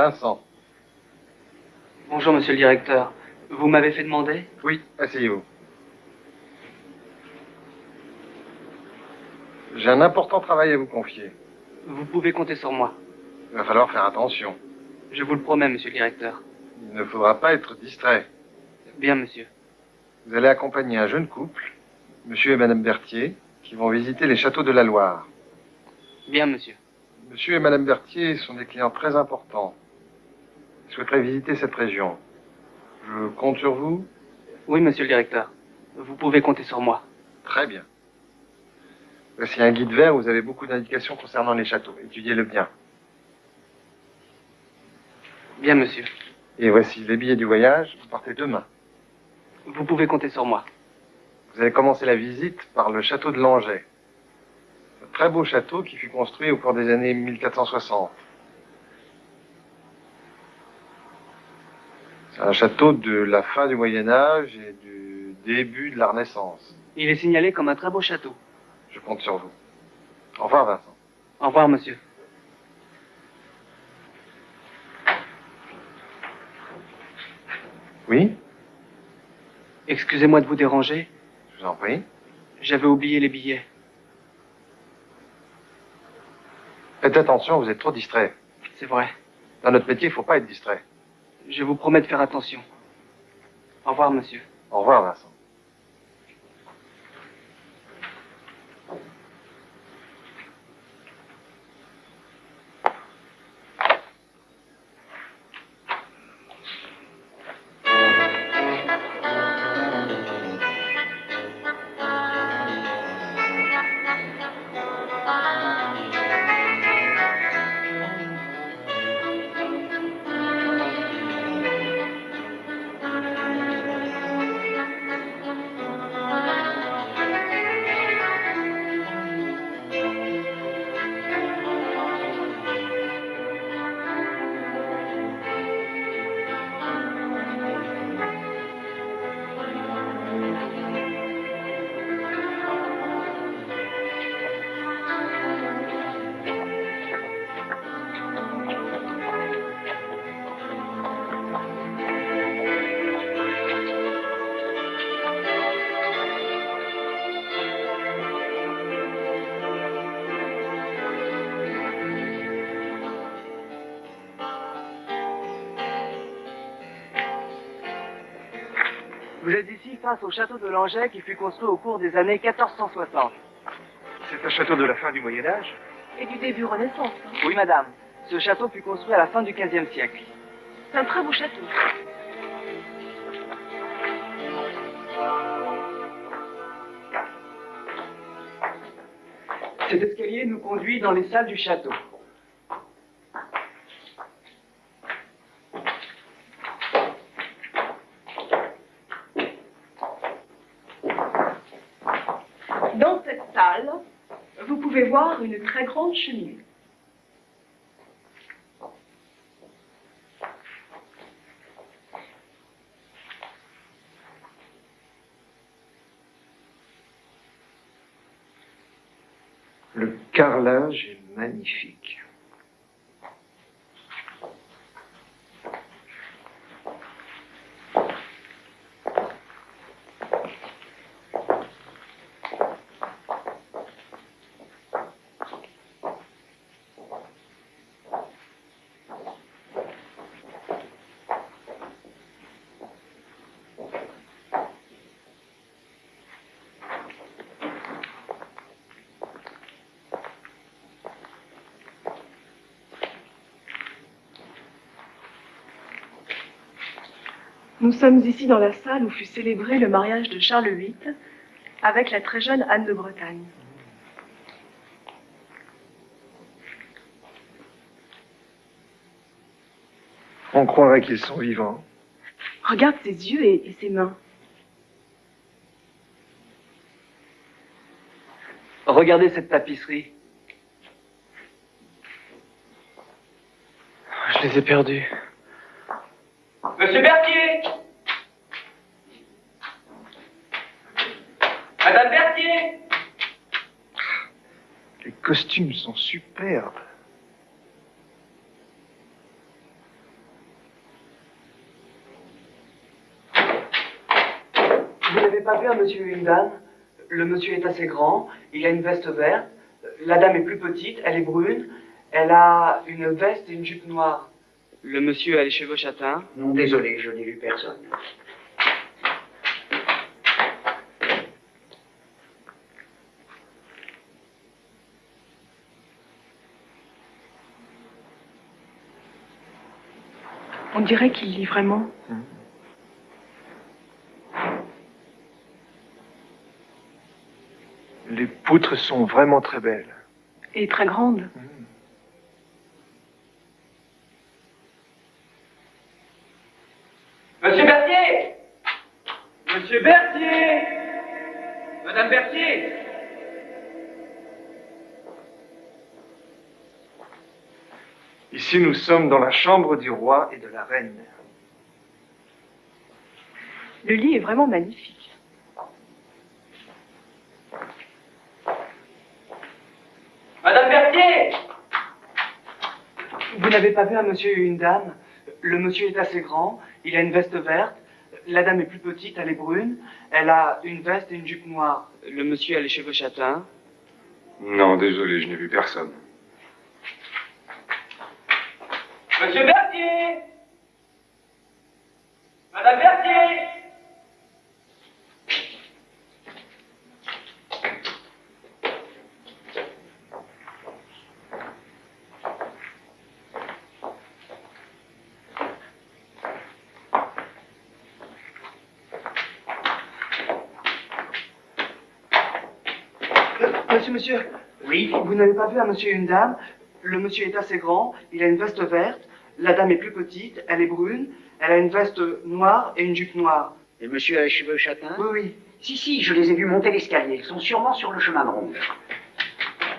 Vincent. Bonjour, monsieur le directeur. Vous m'avez fait demander? Oui, asseyez-vous. J'ai un important travail à vous confier. Vous pouvez compter sur moi. Il va falloir faire attention. Je vous le promets, monsieur le directeur. Il ne faudra pas être distrait. Bien, monsieur. Vous allez accompagner un jeune couple, monsieur et madame Berthier, qui vont visiter les châteaux de la Loire. Bien, monsieur. Monsieur et madame Berthier sont des clients très importants. Ils souhaiteraient visiter cette région. Je compte sur vous Oui, monsieur le directeur. Vous pouvez compter sur moi. Très bien. Voici un guide vert où vous avez beaucoup d'indications concernant les châteaux. Étudiez-le bien. Bien, monsieur. Et voici les billets du voyage. Vous partez demain. Vous pouvez compter sur moi. Vous allez commencer la visite par le château de Langeais. Un très beau château qui fut construit au cours des années 1460. Un château de la fin du Moyen Âge et du début de la Renaissance. Il est signalé comme un très beau château. Je compte sur vous. Au revoir, Vincent. Au revoir, monsieur. Oui? Excusez-moi de vous déranger. Je vous en prie. J'avais oublié les billets. Faites attention, vous êtes trop distrait. C'est vrai. Dans notre métier, il ne faut pas être distrait. Je vous promets de faire attention. Au revoir, monsieur. Au revoir, Vincent. Vous êtes ici face au château de Langeais qui fut construit au cours des années 1460. C'est un château de la fin du Moyen Âge Et du début Renaissance. hein. Oui, madame. Ce château fut construit à la fin du XVe siècle. C'est un très beau château. Cet escalier nous conduit dans les salles du château. Dans cette salle, vous voir une très grande cheminée. Le carrelage est magnifique. Nous sommes ici dans la salle où fut célébré le mariage de Charles VIII avec la très jeune Anne de Bretagne. On croirait qu'ils sont vivants. Regarde ses yeux et, et ses mains. Regardez cette tapisserie. Je les ai perdus. Monsieur Berthier Berthier costumes sont superbes. Vous n'avez pas vu un monsieur et une dame? Le monsieur est assez grand, il a une veste verte. La dame est plus petite, elle est brune. Elle a une veste et une jupe noire. Le monsieur a les cheveux châtains. Non, désolé, je n'ai vu personne. On dirait qu'il lit vraiment. Les poutres sont vraiment très belles. Et très grande. Monsieur Berthier Monsieur Berthier Madame Berthier Ici, nous sommes dans la chambre du roi et de la reine. Le lit est vraiment magnifique. Madame Berthier Vous n'avez pas vu un monsieur et une dame? Le monsieur est assez grand, il a une veste verte. La dame est plus petite, elle est brune. Elle a une veste et une jupe noire. Le monsieur a les cheveux châtains? Non, désolé, je n'ai vu personne. Monsieur Berthier. Madame Berthier. Euh, Monsieur, monsieur, Oui. Vous n'avez pas vu un monsieur et une dame? Le monsieur est assez grand, il a une veste verte. La dame est plus petite, elle est brune. Elle a une veste noire et une jupe noire. Et monsieur a les cheveux châtains? Oui, oui. Si, si, je les ai vus monter l'escalier. Ils sont sûrement sur le chemin de ronde.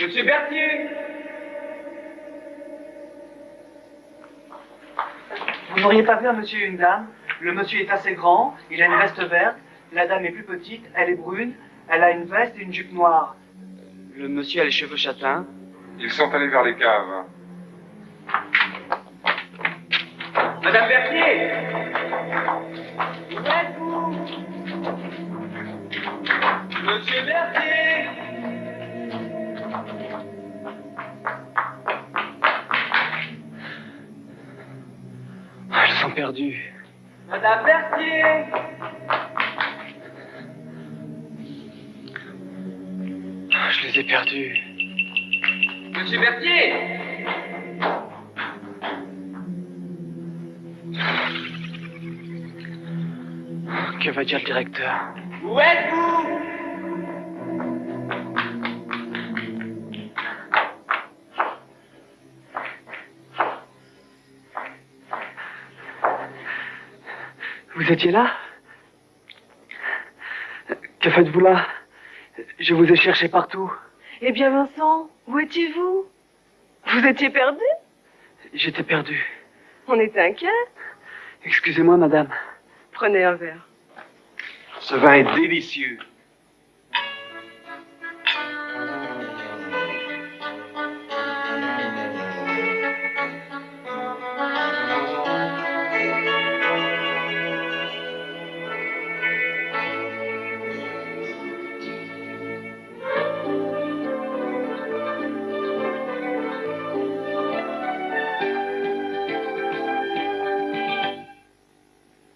Monsieur Berthier Vous n'auriez pas vu un monsieur et une dame? Le monsieur est assez grand, il a une veste verte. La dame est plus petite, elle est brune. Elle a une veste et une jupe noire. Le monsieur a les cheveux châtains? Ils sont allés vers les caves. Madame Berthier. Où êtes-vous? Monsieur Berthier. Ah, Elles sont perdues. Madame Berthier. Ah, Je les ai perdues. Monsieur Berthier Que va dire le directeur Où êtes-vous? Vous étiez là? Que faites-vous là? Je vous ai cherché partout. Eh bien, Vincent, où étiez-vous? Vous étiez perdu? J'étais perdu. On était inquiets? Excusez-moi, madame. Prenez un verre. Ce vin est délicieux.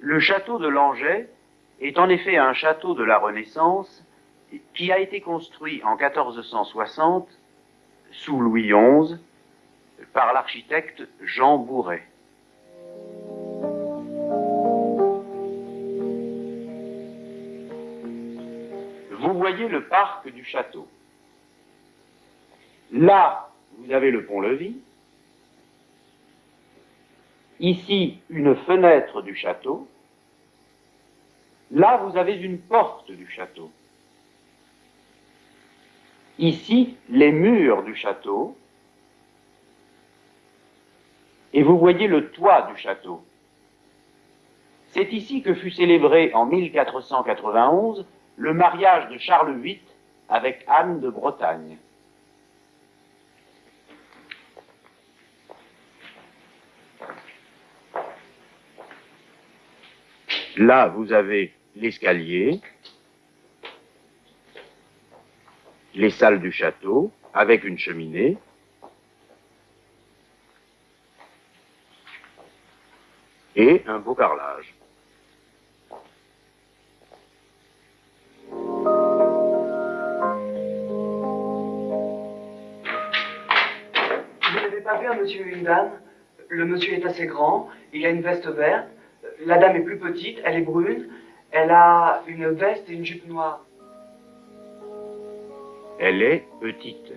Le château de Langeais est en effet un château de la Renaissance qui a été construit en 1460 sous Louis XI par l'architecte Jean Bourret. Vous voyez le parc du château. Là, vous avez le pont-levis. Ici, une fenêtre du château. Là, vous avez une porte du château. Ici, les murs du château. Et vous voyez le toit du château. C'est ici que fut célébré en 1491 le mariage de Charles VIII avec Anne de Bretagne. Là, vous avez l'escalier, les salles du château, avec une cheminée, et un beau carrelage. Vous n'avez pas vu un monsieur et une dame? Le monsieur est assez grand, il a une veste verte. La dame est plus petite, elle est brune. Elle a une veste et une jupe noire. Elle est petite.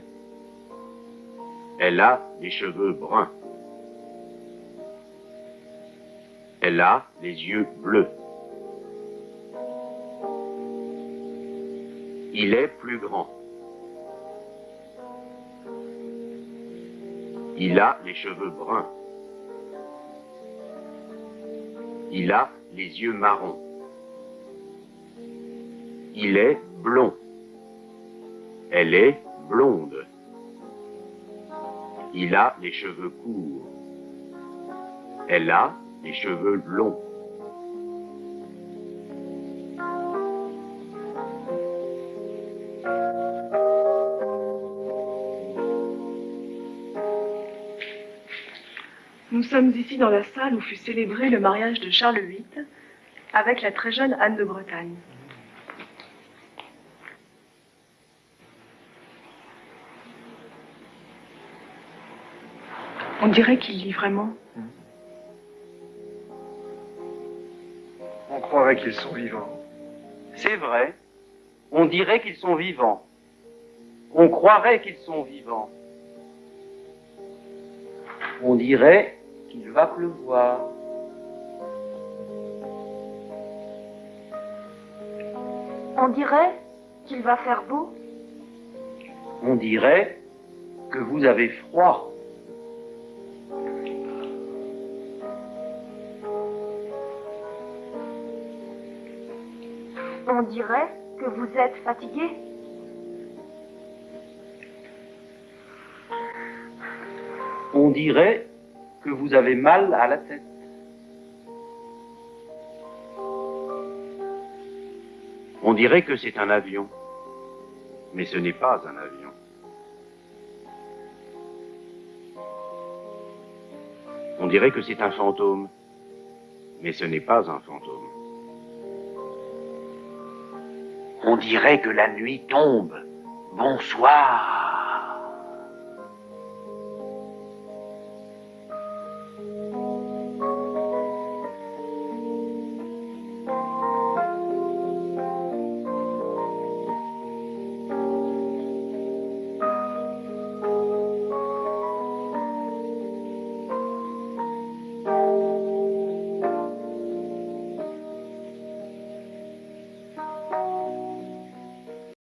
Elle a des cheveux bruns. Elle a les yeux bleus. Il est plus grand. Il a les cheveux bruns. Il a les yeux marrons. Il est blond. Elle est blonde. Il a les cheveux courts. Elle a les cheveux longs. Nous sommes ici dans la salle où fut célébré le mariage de Charles VIII avec la très jeune Anne de Bretagne. On dirait qu'il lit vraiment. On croirait qu'ils sont vivants. C'est vrai. On dirait qu'ils sont vivants. On croirait qu'ils sont vivants. On dirait qu'il va pleuvoir. On dirait qu'il va faire beau. On dirait que vous avez froid. Dirait que vous êtes fatigué. On dirait que vous avez mal à la tête. On dirait que c'est un avion, mais ce n'est pas un avion. On dirait que c'est un fantôme, mais ce n'est pas un fantôme. On dirait que la nuit tombe. Bonsoir.